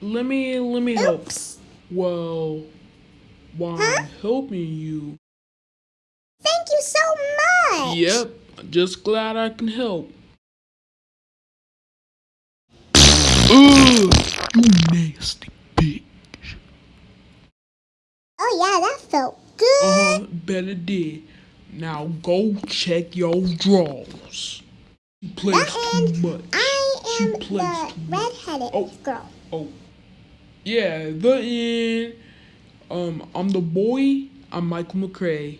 let me let me help. Oops. Well, while Huh? I'm helping you. Thank you so much. Yep, just glad I can help. Ugh, you nasty bitch. Oh yeah, that felt good. Uh huh, bet it did. Now go check your drawers. You too much. I am the too Oh. girl. Oh, yeah, the end. Um, I'm the boy. I'm Michael McCray.